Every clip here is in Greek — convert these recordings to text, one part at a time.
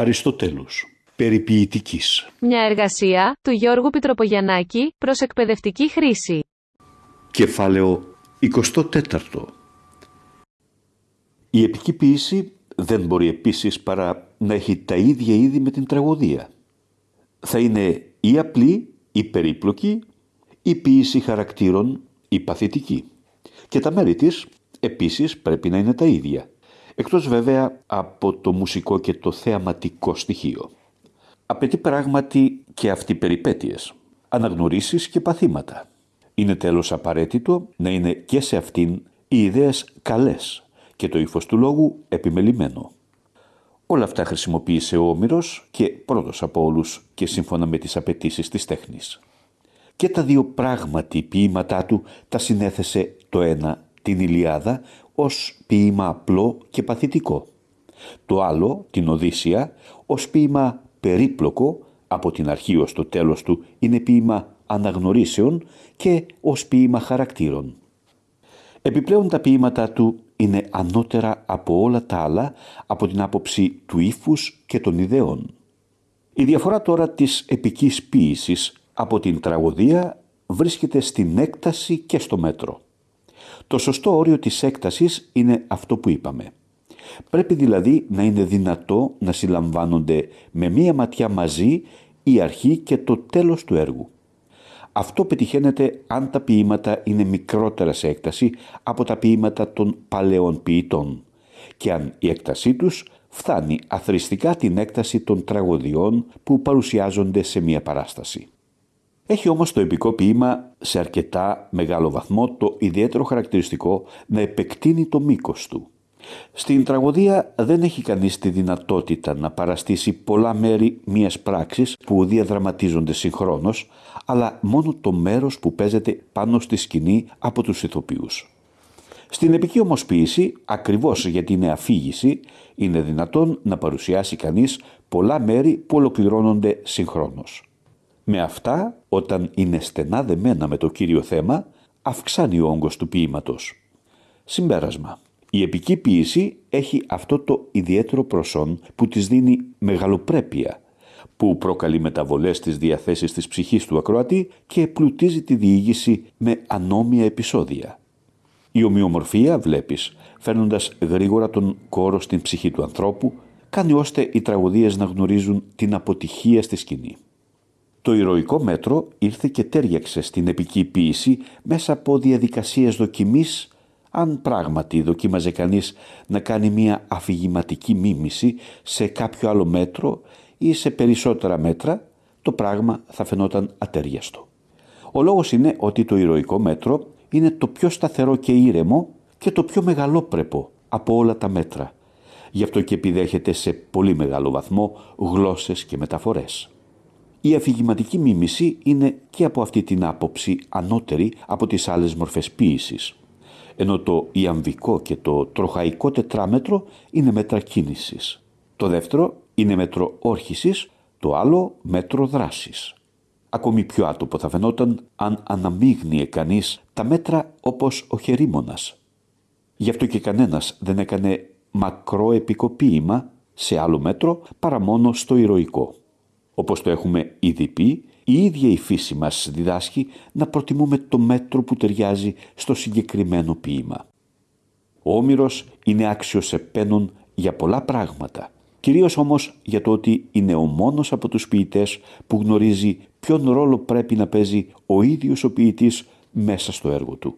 Αριστοτέλους Περιποιητικής Μια εργασία του Γιώργου Πιτροπογιαννάκη προς εκπαιδευτική χρήση. Κεφάλαιο 24 Η επική ποίηση δεν μπορεί επίσης παρά να έχει τα ίδια είδη με την τραγωδία. Θα είναι ή απλή ή περίπλοκη, ή ποίηση χαρακτήρων ή παθητική. Και τα μέρη της επίσης πρέπει να είναι τα ίδια, εκτός βέβαια από το μουσικό και το θεαματικό στοιχείο. Απαιτεί πράγματι και αυτή περιπέτειες, αναγνωρίσεις και παθήματα. Είναι τέλος απαραίτητο να είναι και σε αυτήν οι ιδέες καλές και το ύφος του λόγου επιμελημένο. Όλα αυτά χρησιμοποίησε ο Όμηρος και πρώτος από όλους και σύμφωνα με τις απαιτήσεις της τέχνης. Και τα δύο πράγματι ποίηματά του τα συνέθεσε το ένα την Ηλιάδα ως ποίημα απλό και παθητικό. Το άλλο, την Οδύσσια, ως ποίημα περίπλοκο, από την αρχή ως το τέλος του είναι ποίημα αναγνωρίσεων και ως ποίημα χαρακτήρων. Επιπλέον τα ποίηματά του είναι ανώτερα από όλα τα άλλα από την άποψη του ύφους και των ιδεών. Η διαφορά τώρα της επικής ποίησης από την τραγωδία βρίσκεται στην έκταση και στο μέτρο. Το σωστό όριο της έκτασης είναι αυτό που είπαμε. Πρέπει δηλαδή να είναι δυνατό να συλλαμβάνονται με μία ματιά μαζί η αρχή και το τέλος του έργου. Αυτό πετυχαίνεται αν τα ποίηματα είναι μικρότερα σε έκταση από τα ποίηματα των παλαιών ποιητών και αν η έκτασή τους φτάνει αθρηστικά την έκταση των τραγωδιών που παρουσιάζονται σε μία παράσταση. Έχει όμως το επικό ποίημα σε αρκετά μεγάλο βαθμό το ιδιαίτερο χαρακτηριστικό να επεκτείνει το μήκος του. Στην τραγωδία δεν έχει κανείς τη δυνατότητα να παραστήσει πολλά μέρη μιας πράξης που διαδραματίζονται συγχρόνως, αλλά μόνο το μέρος που παίζεται πάνω στη σκηνή από τους ηθοποιούς. Στην επική όμως ποίηση, ακριβώς γιατί είναι αφήγηση, είναι δυνατόν να παρουσιάσει κανείς πολλά μέρη που ολοκληρώνονται συγχρόνως. Με αυτά, όταν είναι στενά δεμένα με το κύριο θέμα, αυξάνει ο όγκος του ποίηματος. Συμπέρασμα. Η επική ποίηση έχει αυτό το ιδιαίτερο προσόν που της δίνει μεγαλοπρέπεια, που προκαλεί μεταβολές στις διαθέσεις της ψυχής του ακροατή και πλουτίζει τη διήγηση με ανώμια επεισόδια. Η ομοιομορφία, βλέπεις, φέρνοντας γρήγορα τον κόρο στην ψυχή του ανθρώπου, κάνει ώστε οι τραγωδίες να γνωρίζουν την αποτυχία στη σκηνή. Το ηρωικό μέτρο ήρθε και τέριαξε στην επική ποίηση μέσα από διαδικασίες δοκιμής αν πράγματι δοκίμαζε κανείς να κάνει μια αφηγηματική μίμηση σε κάποιο άλλο μέτρο ή σε περισσότερα μέτρα, το πράγμα θα φαινόταν ατέριαστο. Ο λόγος είναι ότι το ηρωικό μέτρο είναι το πιο σταθερό και ήρεμο και το πιο μεγαλόπρεπο από όλα τα μέτρα. Γι' αυτό και επιδέχεται σε πολύ μεγάλο βαθμό γλώσσες και μεταφορές. Η αφηγηματική μίμηση είναι και από αυτή την άποψη ανώτερη από τις άλλες μορφές ποίησης ενώ το ιαμβικό και το τροχαϊκό τετράμετρο είναι μέτρα κίνησης. Το δεύτερο είναι μέτρο όρχησης, το άλλο μέτρο δράσης. Ακόμη πιο άτομο θα φαινόταν αν αναμείγνυε κανείς τα μέτρα όπως ο χερίμονας. Γι' αυτό και κανένας δεν έκανε μακρό επικοποίημα σε άλλο μέτρο παρά μόνο στο ηρωικό. Όπως το έχουμε ήδη πει, η ίδια η φύση μας διδάσκει να προτιμούμε το μέτρο που ταιριάζει στο συγκεκριμένο ποίημα. Ο Όμηρος είναι άξιος επένων για πολλά πράγματα, κυρίως όμως για το ότι είναι ο μόνος από τους ποιητές που γνωρίζει ποιον ρόλο πρέπει να παίζει ο ίδιος ο ποιητής μέσα στο έργο του.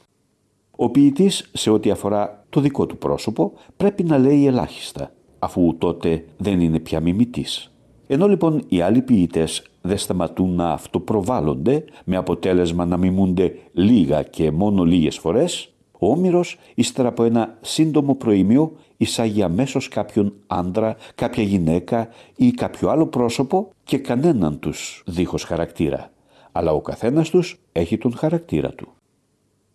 Ο ποιητής σε ό,τι αφορά το δικό του πρόσωπο πρέπει να λέει ελάχιστα, αφού τότε δεν είναι πια μιμητής. Ενώ λοιπόν οι άλλοι ποιητές δεν σταματούν να αυτοπροβάλλονται με αποτέλεσμα να μιμούνται λίγα και μόνο λίγες φορές, ο Όμηρος ύστερα από ένα σύντομο προήμιο εισάγει αμέσως κάποιον άντρα, κάποια γυναίκα ή κάποιο άλλο πρόσωπο και κανέναν τους δίχως χαρακτήρα. Αλλά ο καθένας τους έχει τον χαρακτήρα του.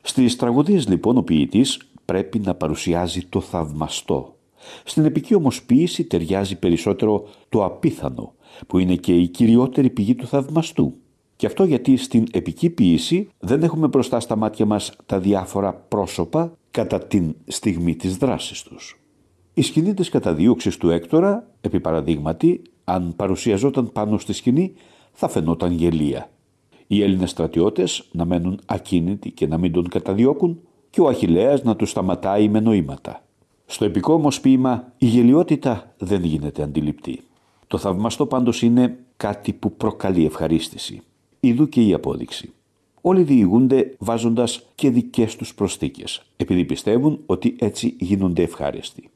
Στις τραγωδίες λοιπόν ο ποιητής πρέπει να παρουσιάζει το θαυμαστό, στην επική όμως ποίηση ταιριάζει περισσότερο το απίθανο, που είναι και η κυριότερη πηγή του θαυμαστού. Και αυτό γιατί στην επική ποίηση δεν έχουμε μπροστά στα μάτια μας τα διάφορα πρόσωπα κατά την στιγμή της δράσης τους. Η σκηνή της καταδίωξης του Έκτορα, επί παραδείγματι, αν παρουσιαζόταν πάνω στη σκηνή, θα φαινόταν γελία. Οι Έλληνες στρατιώτες να μένουν ακίνητοι και να μην τον καταδιώκουν και ο Αχιλέας να τους σταματάει με νοήματα. Στο επικό όμως ποίημα η γελιότητα δεν γίνεται αντιληπτή. Το θαυμαστό πάντως είναι κάτι που προκαλεί ευχαρίστηση. Ιδού και η απόδειξη. Όλοι διηγούνται βάζοντας και δικές τους προστίκες, επειδή πιστεύουν ότι έτσι γίνονται ευχάριστοι.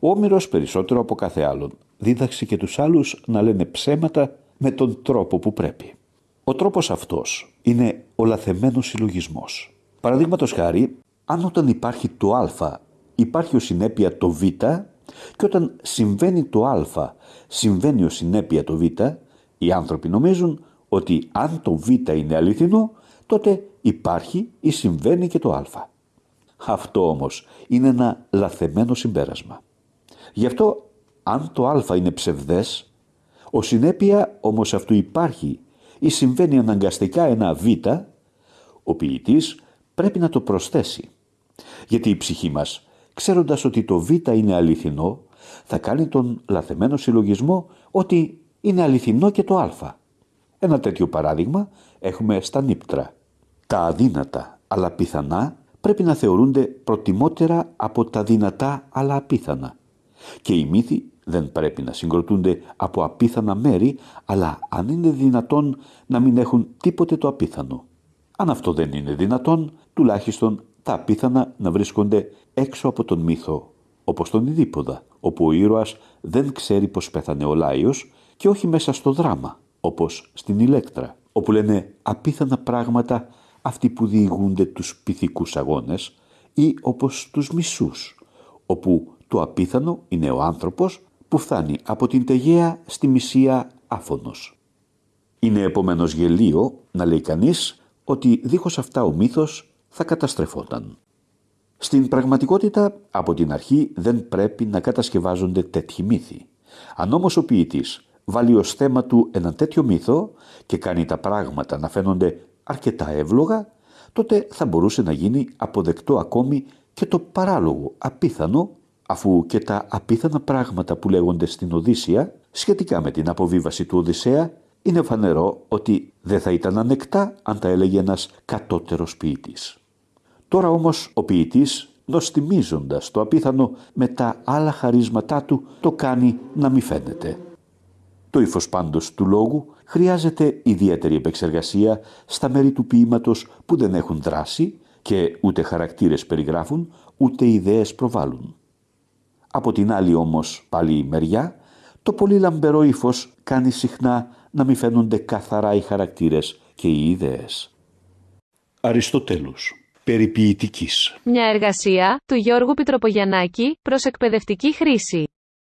Ο Όμηρος περισσότερο από κάθε άλλον δίδαξε και τους άλλους να λένε ψέματα με τον τρόπο που πρέπει. Ο τρόπος αυτός είναι ο λαθεμένος συλλογισμός. Παραδείγματος χάρη, αν όταν υπάρχει το α υπάρχει ο συνέπεια το β και όταν συμβαίνει το α συμβαίνει ο συνέπεια το β, οι άνθρωποι νομίζουν ότι αν το β είναι αληθινό, τότε υπάρχει ή συμβαίνει και το α. Αυτό όμως είναι ένα λαθεμένο συμπέρασμα. Γι' αυτό αν το α είναι ψευδές, ο συνέπεια όμως αυτού υπάρχει ή συμβαίνει αναγκαστικά ένα β, ο ποιητής πρέπει να το προσθέσει. Γιατί η ψυχή μας, ξέροντας ότι το β είναι αληθινό, θα κάνει τον λαθεμένο συλλογισμό ότι είναι αληθινό και το α. Ένα τέτοιο παράδειγμα έχουμε στα νύπτρα. Τα αδύνατα αλλά πιθανά πρέπει να θεωρούνται προτιμότερα από τα δυνατά αλλά απίθανα. Και οι μύθοι δεν πρέπει να συγκροτούνται από απίθανα μέρη, αλλά αν είναι δυνατόν να μην έχουν τίποτε το απίθανο. Αν αυτό δεν είναι δυνατόν, τουλάχιστον τα απίθανα να βρίσκονται έξω από τον μύθο, όπως τον Ιδίποδα, όπου ο ήρωας δεν ξέρει πως πέθανε ο Λάιος και όχι μέσα στο δράμα, όπως στην Ηλέκτρα, όπου λένε απίθανα πράγματα αυτοί που διηγούνται τους πυθικούς αγώνες ή όπως τους μισούς, όπου το απίθανο είναι ο άνθρωπος που φτάνει από την Τεγέα στη Μυσία άφωνος. Είναι επομένως γελίο να λέει κανείς ότι δίχως αυτά ο μύθος θα καταστρεφόταν. Στην πραγματικότητα από την αρχή δεν πρέπει να κατασκευάζονται τέτοιοι μύθοι. Αν όμως ο ποιητής βάλει ως θέμα του ένα τέτοιο μύθο και κάνει τα πράγματα να φαίνονται αρκετά εύλογα, τότε θα μπορούσε να γίνει αποδεκτό ακόμη και το παράλογο, απίθανο αφού και τα απίθανα πράγματα που λέγονται στην Οδύσσια σχετικά με την αποβίβαση του Οδυσσέα είναι φανερό ότι δεν θα ήταν ανεκτά αν τα έλεγε ένας κατώτερος ποιητής. Τώρα όμως ο ποιητής νοστιμίζοντας το απίθανο με τα άλλα χαρίσματά του το κάνει να μη φαίνεται. Το ύφος πάντως του λόγου χρειάζεται ιδιαίτερη επεξεργασία στα μέρη του ποίηματος που δεν έχουν δράση και ούτε χαρακτήρες περιγράφουν ούτε ιδέες προβάλλουν. Από την άλλη όμως πάλι μεριά, το πολύ λαμπερό ύφος κάνει συχνά να μην φαίνονται καθαρά οι χαρακτήρες και οι ιδέες. Αριστοτέλους. Περιποιητικής. Μια εργασία του Γιώργου Πιτροπογιαννάκη προς εκπαιδευτική χρήση.